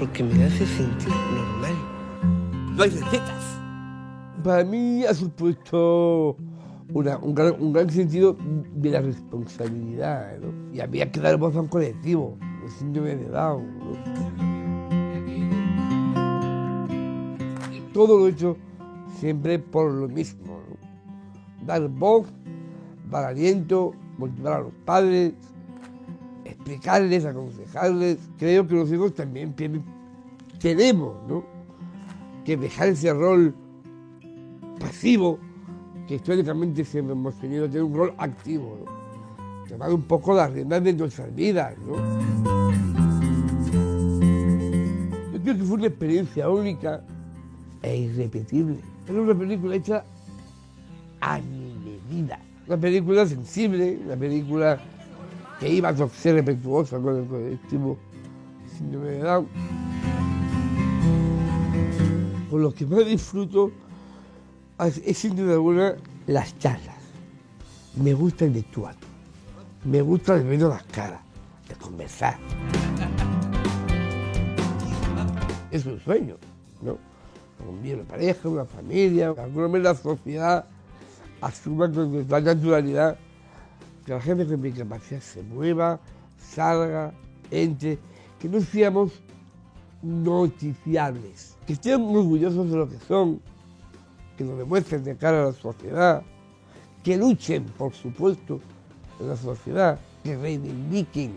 hace sentir normal. No hay recetas. Para mí ha supuesto una- un, gran, un gran sentido de la responsabilidad, ¿no? Y había que dar voz a un colectivo, los síndrome de Down, ¿no? Todo lo he hecho siempre por lo mismo, ¿no? Dar voz, dar aliento, motivar a los padres, explicarles, aconsejarles. Creo que los hijos también tienen- tenemos, ¿no? Que dejar ese rol pasivo que históricamente siempre hemos tenido, tener un rol activo, ¿no? Tomar un poco las riendas de nuestras vidas. Yo creo que fue una experiencia única e irrepetible. Era una película hecha a mi medida. Una película sensible, una película que iba a ser respetuosa con el colectivo síndrome de Down. Con lo que más disfruto es sin duda alguna las charlas. Me gusta el vestuario. Me gusta el ver las caras, de conversar. Es un sueño, ¿no? Con una pareja, una familia, manera la sociedad asuma con total naturalidad que la gente con discapacidad se mueva, salga, entre, que no seamos noticiables, que estén orgullosos de lo que son, que lo demuestren de cara a la sociedad, que luchen, por supuesto, en la sociedad, que reivindiquen